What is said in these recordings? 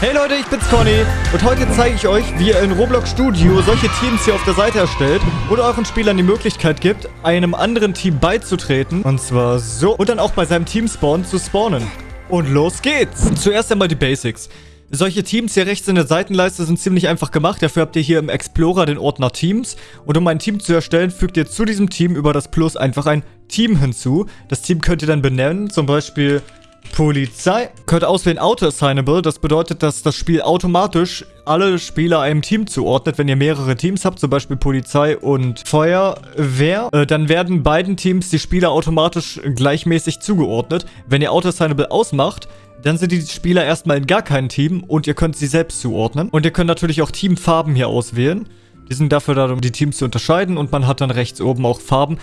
Hey Leute, ich bin's Conny und heute zeige ich euch, wie ihr in Roblox Studio solche Teams hier auf der Seite erstellt und euren Spielern die Möglichkeit gibt, einem anderen Team beizutreten. Und zwar so. Und dann auch bei seinem Team-Spawn zu spawnen. Und los geht's. Zuerst einmal die Basics. Solche Teams hier rechts in der Seitenleiste sind ziemlich einfach gemacht. Dafür habt ihr hier im Explorer den Ordner Teams. Und um ein Team zu erstellen, fügt ihr zu diesem Team über das Plus einfach ein Team hinzu. Das Team könnt ihr dann benennen, zum Beispiel Polizei. Könnt auswählen Auto-Assignable. Das bedeutet, dass das Spiel automatisch alle Spieler einem Team zuordnet. Wenn ihr mehrere Teams habt, zum Beispiel Polizei und Feuerwehr, äh, dann werden beiden Teams die Spieler automatisch gleichmäßig zugeordnet. Wenn ihr Auto-Assignable ausmacht, dann sind die Spieler erstmal in gar keinem Team und ihr könnt sie selbst zuordnen. Und ihr könnt natürlich auch Teamfarben hier auswählen. Die sind dafür da, um die Teams zu unterscheiden und man hat dann rechts oben auch Farben.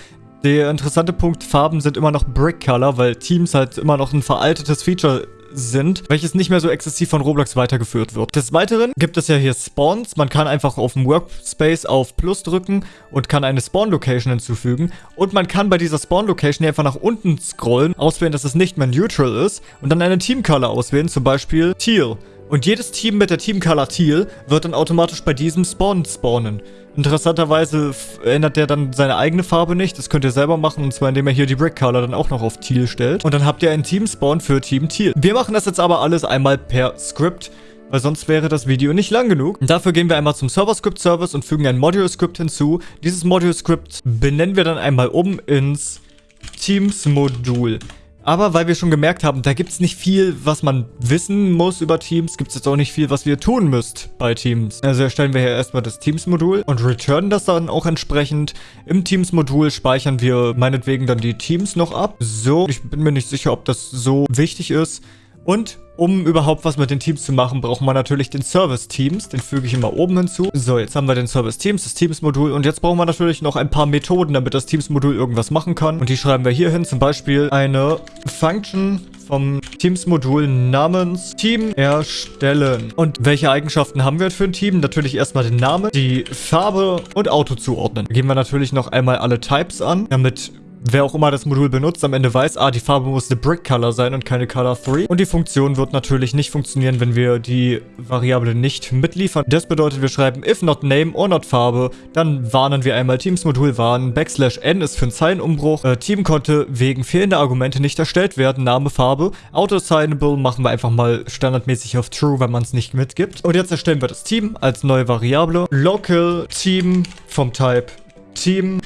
Der interessante Punkt, Farben sind immer noch Brick Color, weil Teams halt immer noch ein veraltetes Feature sind, welches nicht mehr so exzessiv von Roblox weitergeführt wird. Des Weiteren gibt es ja hier Spawns. Man kann einfach auf dem Workspace auf Plus drücken und kann eine Spawn-Location hinzufügen. Und man kann bei dieser Spawn-Location hier einfach nach unten scrollen, auswählen, dass es nicht mehr neutral ist und dann eine Team-Color auswählen, zum Beispiel Teal. Und jedes Team mit der Team-Color Teal wird dann automatisch bei diesem Spawn spawnen. Interessanterweise ändert der dann seine eigene Farbe nicht. Das könnt ihr selber machen, und zwar indem er hier die Brick Color dann auch noch auf Teal stellt. Und dann habt ihr einen Team Spawn für Team Teal. Wir machen das jetzt aber alles einmal per Script weil sonst wäre das Video nicht lang genug. Und dafür gehen wir einmal zum Server-Script-Service und fügen ein Module-Script hinzu. Dieses Module-Script benennen wir dann einmal um ins Teams-Modul. Aber weil wir schon gemerkt haben, da gibt es nicht viel, was man wissen muss über Teams, gibt es jetzt auch nicht viel, was wir tun müsst bei Teams. Also erstellen wir hier erstmal das Teams-Modul und returnen das dann auch entsprechend. Im Teams-Modul speichern wir meinetwegen dann die Teams noch ab. So, ich bin mir nicht sicher, ob das so wichtig ist. Und um überhaupt was mit den Teams zu machen, braucht man natürlich den Service-Teams. Den füge ich immer oben hinzu. So, jetzt haben wir den Service-Teams, das Teams-Modul. Und jetzt brauchen wir natürlich noch ein paar Methoden, damit das Teams-Modul irgendwas machen kann. Und die schreiben wir hier hin. Zum Beispiel eine Function vom Teams-Modul namens Team erstellen. Und welche Eigenschaften haben wir für ein Team? Natürlich erstmal den Namen, die Farbe und Auto zuordnen. Geben wir natürlich noch einmal alle Types an, damit wer auch immer das Modul benutzt, am Ende weiß, ah, die Farbe muss eine Brick Color sein und keine Color 3. Und die Funktion wird natürlich nicht funktionieren, wenn wir die Variable nicht mitliefern. Das bedeutet, wir schreiben if not name or not Farbe, dann warnen wir einmal Teams Modul warnen, Backslash n ist für einen Zeilenumbruch, äh, Team konnte wegen fehlender Argumente nicht erstellt werden, Name, Farbe, Auto-Assignable machen wir einfach mal standardmäßig auf True, wenn man es nicht mitgibt. Und jetzt erstellen wir das Team als neue Variable. Local Team vom Type Team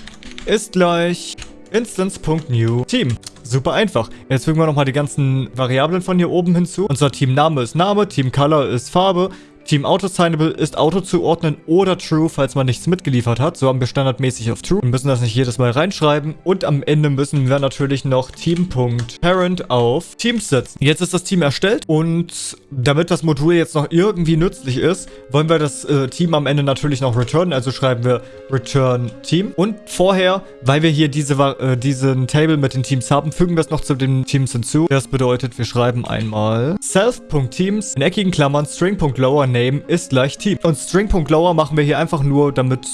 ist gleich Instance.new Team. Super einfach. Jetzt fügen wir nochmal die ganzen Variablen von hier oben hinzu. Unser Teamname ist Name, Teamcolor ist Farbe, Team Auto-Signable ist Auto zuordnen oder True, falls man nichts mitgeliefert hat. So haben wir standardmäßig auf True. Wir müssen das nicht jedes Mal reinschreiben. Und am Ende müssen wir natürlich noch Team.parent auf Teams setzen. Jetzt ist das Team erstellt und damit das Modul jetzt noch irgendwie nützlich ist, wollen wir das äh, Team am Ende natürlich noch returnen. Also schreiben wir return Team. Und vorher, weil wir hier diese, äh, diesen Table mit den Teams haben, fügen wir es noch zu den Teams hinzu. Das bedeutet, wir schreiben einmal self.teams in eckigen Klammern string.lower name Name ist gleich Team. Und String.lower machen wir hier einfach nur, damit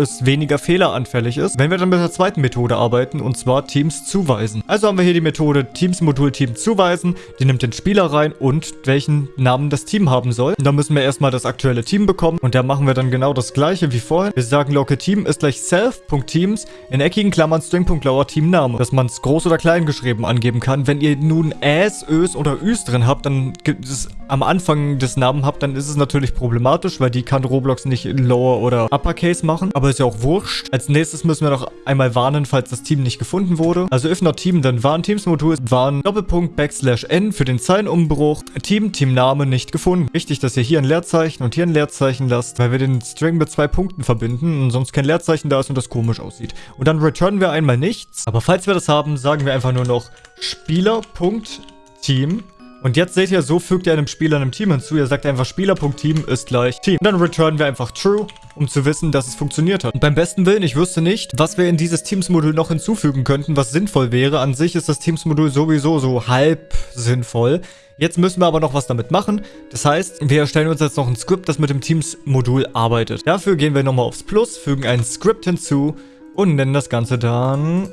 es weniger fehleranfällig ist, wenn wir dann mit der zweiten Methode arbeiten, und zwar Teams zuweisen. Also haben wir hier die Methode Teams Modul Team zuweisen, die nimmt den Spieler rein und welchen Namen das Team haben soll. Und da müssen wir erstmal das aktuelle Team bekommen und da machen wir dann genau das gleiche wie vorhin. Wir sagen local Team ist gleich self.teams in eckigen Klammern string.lower Teamname, dass man es groß oder klein geschrieben angeben kann. Wenn ihr nun Äs, Ös oder Üs drin habt, dann gibt es am Anfang des Namen habt, dann ist es natürlich problematisch, weil die kann Roblox nicht Lower oder Uppercase machen. Aber ist ja auch wurscht. Als nächstes müssen wir noch einmal warnen, falls das Team nicht gefunden wurde. Also if not Team, dann warn Teams-Modul warn Doppelpunkt Backslash N für den Zeilenumbruch. Team, Teamname nicht gefunden. Wichtig, dass ihr hier ein Leerzeichen und hier ein Leerzeichen lasst, weil wir den String mit zwei Punkten verbinden und sonst kein Leerzeichen da ist und das komisch aussieht. Und dann returnen wir einmal nichts. Aber falls wir das haben, sagen wir einfach nur noch Spieler.team und jetzt seht ihr, so fügt ihr einem Spieler einem Team hinzu. Ihr sagt einfach Spieler.team ist gleich Team. Und dann returnen wir einfach True, um zu wissen, dass es funktioniert hat. Und beim besten Willen, ich wüsste nicht, was wir in dieses Teams-Modul noch hinzufügen könnten, was sinnvoll wäre. An sich ist das Teams-Modul sowieso so halb sinnvoll. Jetzt müssen wir aber noch was damit machen. Das heißt, wir erstellen uns jetzt noch ein Skript, das mit dem Teams-Modul arbeitet. Dafür gehen wir nochmal aufs Plus, fügen ein Skript hinzu und nennen das Ganze dann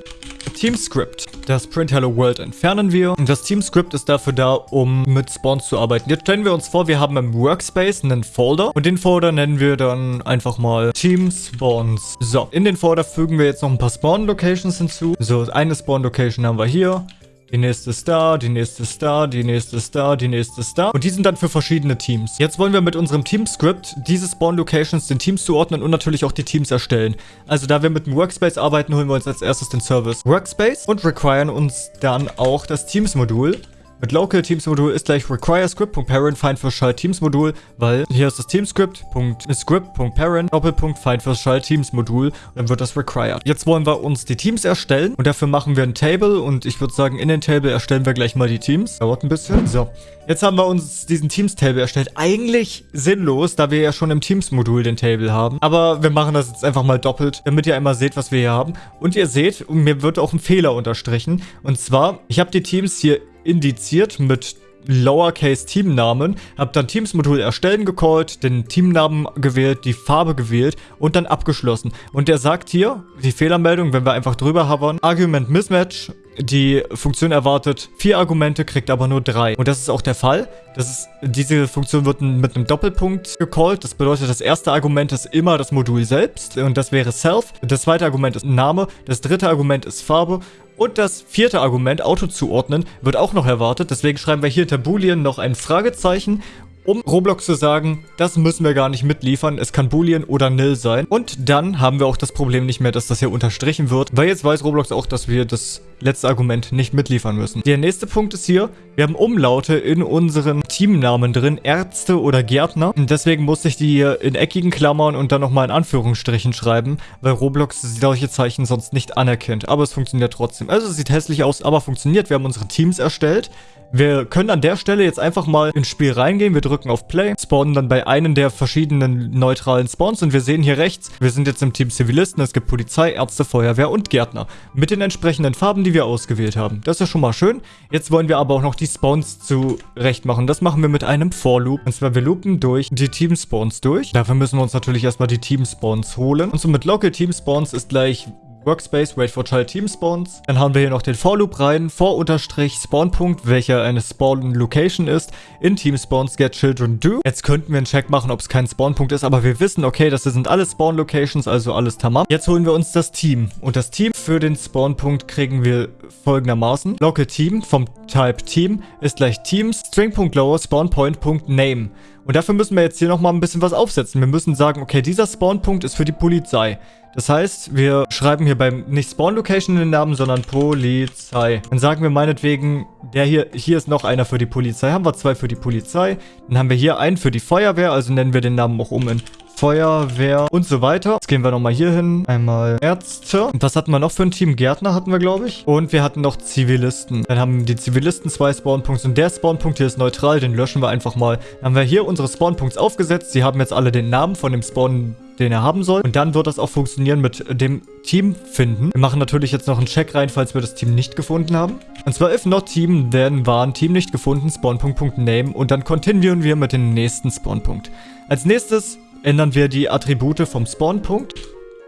Teamscript. Das Print Hello World entfernen wir. Und das Teamscript ist dafür da, um mit Spawns zu arbeiten. Jetzt stellen wir uns vor, wir haben im Workspace einen Folder. Und den Folder nennen wir dann einfach mal Team Spawns. So, in den Folder fügen wir jetzt noch ein paar Spawn-Locations hinzu. So, eine Spawn-Location haben wir hier. Die nächste da, die nächste da, die nächste da, die nächste da. Und die sind dann für verschiedene Teams. Jetzt wollen wir mit unserem Team-Script diese Spawn-Locations den Teams zuordnen und natürlich auch die Teams erstellen. Also da wir mit dem Workspace arbeiten, holen wir uns als erstes den Service Workspace und requiren uns dann auch das Teams-Modul. Mit Local Teams Modul ist gleich require script.parent find Teams Modul, weil hier ist das Teamscript.script.parent Doppelpunkt find Teams Modul und dann wird das required. Jetzt wollen wir uns die Teams erstellen und dafür machen wir ein Table und ich würde sagen, in den Table erstellen wir gleich mal die Teams. Dauert ein bisschen. So, jetzt haben wir uns diesen Teams Table erstellt. Eigentlich sinnlos, da wir ja schon im Teams Modul den Table haben. Aber wir machen das jetzt einfach mal doppelt, damit ihr einmal seht, was wir hier haben. Und ihr seht, mir wird auch ein Fehler unterstrichen. Und zwar, ich habe die Teams hier indiziert mit Lowercase Teamnamen, habe dann Teams-Modul erstellen gecallt, den Teamnamen gewählt, die Farbe gewählt und dann abgeschlossen. Und der sagt hier, die Fehlermeldung, wenn wir einfach drüber hovern, Argument Mismatch, die Funktion erwartet vier Argumente, kriegt aber nur drei. Und das ist auch der Fall. Das ist, diese Funktion wird mit einem Doppelpunkt gecallt. Das bedeutet, das erste Argument ist immer das Modul selbst und das wäre Self. Das zweite Argument ist Name. Das dritte Argument ist Farbe. Und das vierte Argument, Auto zuordnen, wird auch noch erwartet. Deswegen schreiben wir hier hinter Boolean noch ein Fragezeichen um Roblox zu sagen, das müssen wir gar nicht mitliefern, es kann Boolean oder Nil sein. Und dann haben wir auch das Problem nicht mehr, dass das hier unterstrichen wird, weil jetzt weiß Roblox auch, dass wir das letzte Argument nicht mitliefern müssen. Der nächste Punkt ist hier, wir haben Umlaute in unseren Teamnamen drin, Ärzte oder Gärtner. Und deswegen musste ich die hier in eckigen Klammern und dann nochmal in Anführungsstrichen schreiben, weil Roblox solche Zeichen sonst nicht anerkennt. Aber es funktioniert trotzdem. Also es sieht hässlich aus, aber funktioniert. Wir haben unsere Teams erstellt. Wir können an der Stelle jetzt einfach mal ins Spiel reingehen. Wir drücken auf Play, spawnen dann bei einem der verschiedenen neutralen Spawns und wir sehen hier rechts, wir sind jetzt im Team Zivilisten. Es gibt Polizei, Ärzte, Feuerwehr und Gärtner. Mit den entsprechenden Farben, die wir ausgewählt haben. Das ist ja schon mal schön. Jetzt wollen wir aber auch noch die Spawns zurecht machen. Das machen wir mit einem For-Loop. Und zwar wir loopen durch die Team-Spawns durch. Dafür müssen wir uns natürlich erstmal die Team-Spawns holen. Und so mit Local Team-Spawns ist gleich Workspace, Wait for Child Team Spawns. Dann haben wir hier noch den For Loop rein, For Unterstrich Spawnpunkt, welcher eine Spawn Location ist, in Team Spawns Get Children Do. Jetzt könnten wir einen Check machen, ob es kein Spawnpunkt ist, aber wir wissen, okay, das sind alle Spawn Locations, also alles tamam. Jetzt holen wir uns das Team. Und das Team für den Spawnpunkt kriegen wir folgendermaßen. Local Team vom Type Team ist gleich Teams String.lower Spawnpoint.name. Und dafür müssen wir jetzt hier nochmal ein bisschen was aufsetzen. Wir müssen sagen, okay, dieser Spawnpunkt ist für die Polizei. Das heißt, wir schreiben hier beim nicht Spawn Location in den Namen, sondern Polizei. Dann sagen wir meinetwegen, der hier, hier ist noch einer für die Polizei. Haben wir zwei für die Polizei. Dann haben wir hier einen für die Feuerwehr, also nennen wir den Namen auch um in Feuerwehr und so weiter. Jetzt gehen wir nochmal hier hin. Einmal Ärzte. Und was hatten wir noch für ein Team? Gärtner hatten wir, glaube ich. Und wir hatten noch Zivilisten. Dann haben die Zivilisten zwei Spawnpunkte. Und der Spawnpunkt hier ist neutral. Den löschen wir einfach mal. Dann haben wir hier unsere Spawnpunkts aufgesetzt. Sie haben jetzt alle den Namen von dem Spawn den er haben soll. Und dann wird das auch funktionieren mit dem Team finden. Wir machen natürlich jetzt noch einen Check rein, falls wir das Team nicht gefunden haben. Und zwar if not team, then waren Team nicht gefunden, Spawnpunkt.name und dann continuieren wir mit dem nächsten Spawnpunkt. Als nächstes ändern wir die Attribute vom Spawnpunkt.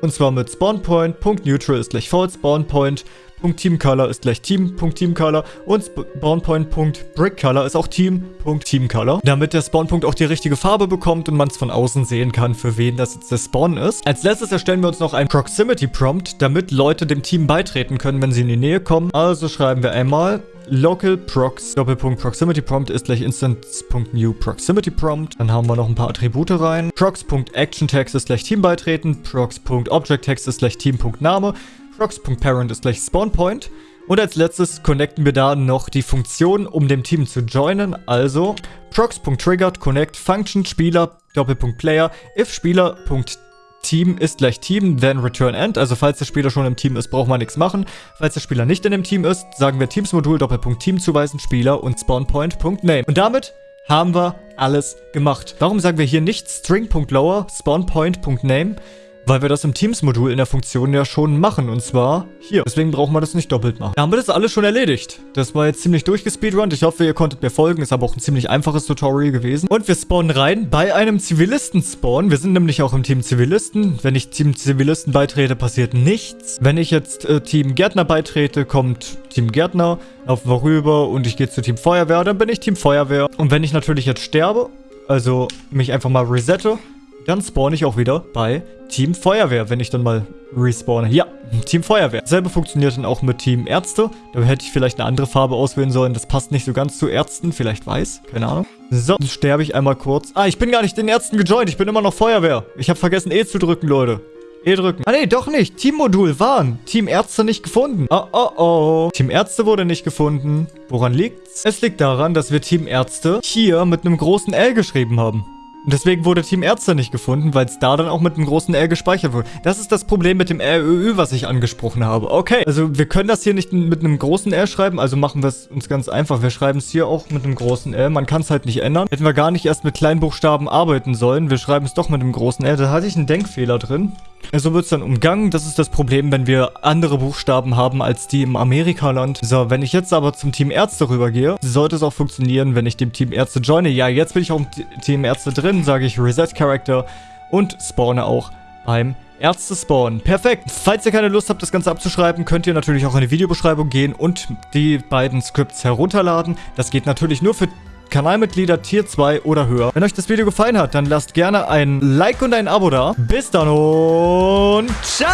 Und zwar mit SpawnPoint.neutral ist gleich false, SpawnPoint Team.TeamColor ist gleich Team.TeamColor und SpawnPoint.BrickColor ist auch Team.TeamColor, damit der Spawnpunkt auch die richtige Farbe bekommt und man es von außen sehen kann, für wen das jetzt der Spawn ist. Als letztes erstellen wir uns noch einen Proximity Prompt, damit Leute dem Team beitreten können, wenn sie in die Nähe kommen. Also schreiben wir einmal local prox Doppelpunkt Proximity Prompt ist gleich instance.new Proximity Prompt. Dann haben wir noch ein paar Attribute rein. Prox.ActionText ist gleich Team beitreten. Prox.ObjectText ist gleich Team.name. Prox.parent ist gleich SpawnPoint. Und als letztes connecten wir da noch die Funktion, um dem Team zu joinen. Also prox.triggered connect function Spieler Doppelpunkt Player if Spieler.team ist gleich Team, then return end. Also falls der Spieler schon im Team ist, braucht man nichts machen. Falls der Spieler nicht in dem Team ist, sagen wir Teams-Modul Doppelpunkt Team zuweisen Spieler und SpawnPoint.name. Und damit haben wir alles gemacht. Warum sagen wir hier nicht string.lower spawnpoint.name? Weil wir das im Teams-Modul in der Funktion ja schon machen. Und zwar hier. Deswegen brauchen wir das nicht doppelt machen. Da haben wir das alles schon erledigt. Das war jetzt ziemlich durchgespeedrunnt. Ich hoffe, ihr konntet mir folgen. Ist aber auch ein ziemlich einfaches Tutorial gewesen. Und wir spawnen rein bei einem Zivilisten-Spawn. Wir sind nämlich auch im Team Zivilisten. Wenn ich Team Zivilisten beitrete, passiert nichts. Wenn ich jetzt äh, Team Gärtner beitrete, kommt Team Gärtner, laufen wir und ich gehe zu Team Feuerwehr. Dann bin ich Team Feuerwehr. Und wenn ich natürlich jetzt sterbe, also mich einfach mal resette, dann spawn ich auch wieder bei Team Feuerwehr, wenn ich dann mal respawne. Ja, Team Feuerwehr. Selbe funktioniert dann auch mit Team Ärzte. Da hätte ich vielleicht eine andere Farbe auswählen sollen. Das passt nicht so ganz zu Ärzten. Vielleicht weiß. Keine Ahnung. So, dann sterbe ich einmal kurz. Ah, ich bin gar nicht den Ärzten gejoint. Ich bin immer noch Feuerwehr. Ich habe vergessen E zu drücken, Leute. E drücken. Ah, nee, doch nicht. Teammodul waren. Team Ärzte nicht gefunden. Oh, oh, oh. Team Ärzte wurde nicht gefunden. Woran liegt's? Es liegt daran, dass wir Team Ärzte hier mit einem großen L geschrieben haben. Und deswegen wurde Team Ärzte nicht gefunden, weil es da dann auch mit einem großen R gespeichert wurde. Das ist das Problem mit dem RÖÜ, was ich angesprochen habe. Okay, also wir können das hier nicht mit einem großen R schreiben, also machen wir es uns ganz einfach. Wir schreiben es hier auch mit einem großen R. Man kann es halt nicht ändern. Hätten wir gar nicht erst mit Kleinbuchstaben arbeiten sollen. Wir schreiben es doch mit einem großen R. Da hatte ich einen Denkfehler drin. So wird es dann umgangen. Das ist das Problem, wenn wir andere Buchstaben haben als die im Amerikaland. So, wenn ich jetzt aber zum Team Ärzte rübergehe, sollte es auch funktionieren, wenn ich dem Team Ärzte joine. Ja, jetzt bin ich auch im Team Ärzte drin, sage ich Reset Character und spawne auch beim Ärzte spawnen. Perfekt. Falls ihr keine Lust habt, das Ganze abzuschreiben, könnt ihr natürlich auch in die Videobeschreibung gehen und die beiden Scripts herunterladen. Das geht natürlich nur für Kanalmitglieder Tier 2 oder höher. Wenn euch das Video gefallen hat, dann lasst gerne ein Like und ein Abo da. Bis dann und ciao!